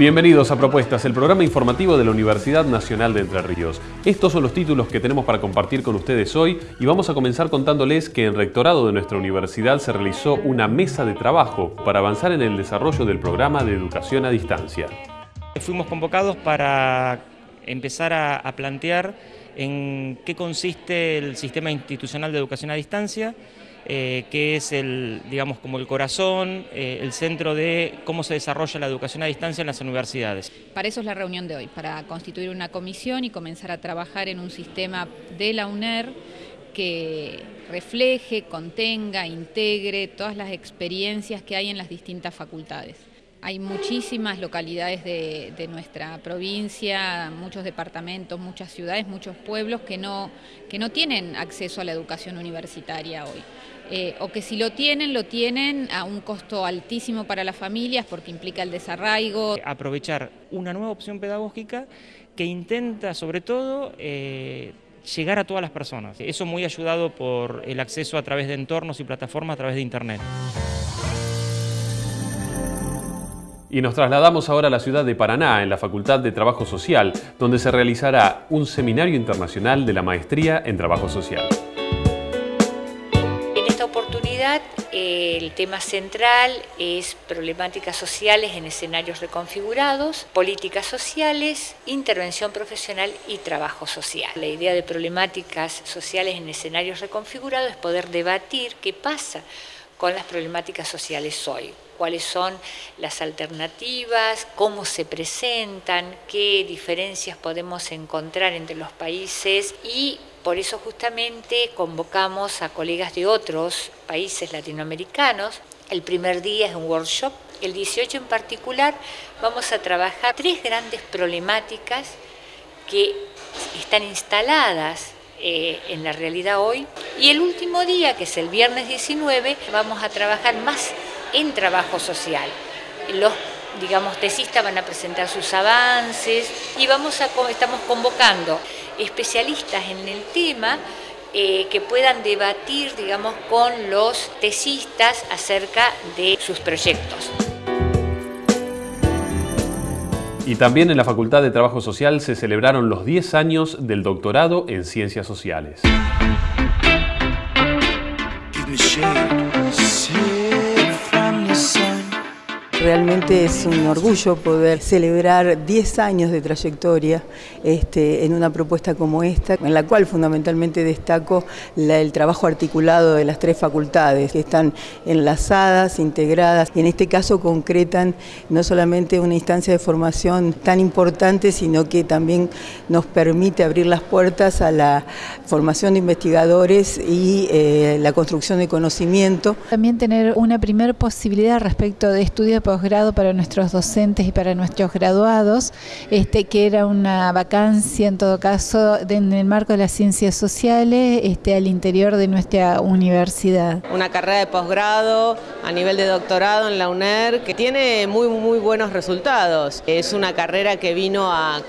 Bienvenidos a Propuestas, el programa informativo de la Universidad Nacional de Entre Ríos. Estos son los títulos que tenemos para compartir con ustedes hoy y vamos a comenzar contándoles que en rectorado de nuestra universidad se realizó una mesa de trabajo para avanzar en el desarrollo del programa de educación a distancia. Fuimos convocados para empezar a, plantear en qué consiste el sistema institucional de educación a distancia, eh, que es el, digamos, como el corazón, eh, el centro de cómo se desarrolla la educación a distancia en las universidades. Para eso es la reunión de hoy, para constituir una comisión y comenzar a trabajar en un sistema de la UNER que refleje, contenga, integre todas las experiencias que hay en las distintas facultades. Hay muchísimas localidades de, nuestra provincia, muchos departamentos, muchas ciudades, muchos pueblos que no, que no tienen acceso a la educación universitaria hoy. Eh, o que si lo tienen, lo tienen a un costo altísimo para las familias porque implica el desarraigo. Aprovechar una nueva opción pedagógica que intenta sobre todo eh, llegar a todas las personas. Eso muy ayudado por el acceso a través de entornos y plataformas a través de Internet. Y nos trasladamos ahora a la ciudad de Paraná, en la Facultad de Trabajo Social, donde se realizará un seminario internacional de la maestría en Trabajo Social. En esta oportunidad el tema central es problemáticas sociales en escenarios reconfigurados, políticas sociales, intervención profesional y trabajo social. La idea de problemáticas sociales en escenarios reconfigurados es poder debatir qué pasa con las problemáticas sociales hoy cuáles son las alternativas, cómo se presentan, qué diferencias podemos encontrar entre los países y por eso justamente convocamos a colegas de otros países latinoamericanos. El primer día es un workshop, el 18 en particular. Vamos a trabajar tres grandes problemáticas que están instaladas eh, en la realidad hoy. Y el último día, que es el viernes 19, vamos a trabajar más en trabajo social. Los digamos, tesistas van a presentar sus avances y vamos a, estamos convocando especialistas en el tema eh, que puedan debatir, digamos, con los tesistas acerca de sus proyectos. Y también en la Facultad de Trabajo Social se celebraron los 10 años del doctorado en Ciencias Sociales. Realmente es un orgullo poder celebrar 10 años de trayectoria este, en una propuesta como esta, en la cual fundamentalmente destaco el trabajo articulado de las tres facultades, que están enlazadas, integradas, y en este caso concretan no solamente una instancia de formación tan importante, sino que también nos permite abrir las puertas a la formación de investigadores y eh, la construcción de conocimiento. También tener una primera posibilidad respecto de estudios posgrado para nuestros docentes y para nuestros graduados, este, que era una vacancia en todo caso en el marco de las ciencias sociales este, al interior de nuestra universidad. Una carrera de posgrado a nivel de doctorado en la UNER que tiene muy, muy buenos resultados. Es una carrera que vino a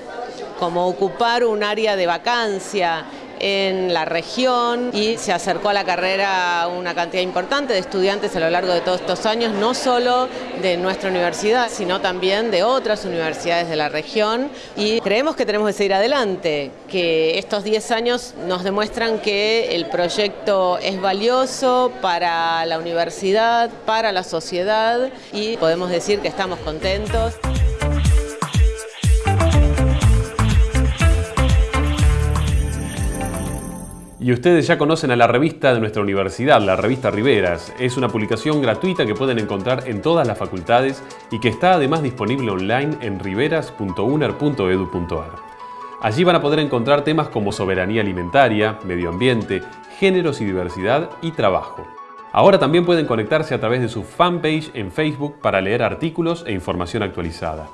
como ocupar un área de vacancia en la región y se acercó a la carrera una cantidad importante de estudiantes a lo largo de todos estos años, no solo de nuestra universidad, sino también de otras universidades de la región y creemos que tenemos que seguir adelante, que estos 10 años nos demuestran que el proyecto es valioso para la universidad, para la sociedad y podemos decir que estamos contentos. Y ustedes ya conocen a la revista de nuestra universidad, la revista Riveras. Es una publicación gratuita que pueden encontrar en todas las facultades y que está además disponible online en riveras.uner.edu.ar. Allí van a poder encontrar temas como soberanía alimentaria, medio ambiente, géneros y diversidad y trabajo. Ahora también pueden conectarse a través de su fanpage en Facebook para leer artículos e información actualizada.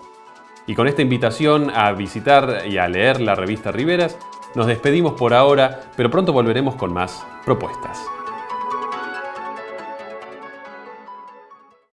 Y con esta invitación a visitar y a leer la revista Riveras, nos despedimos por ahora, pero pronto volveremos con más propuestas.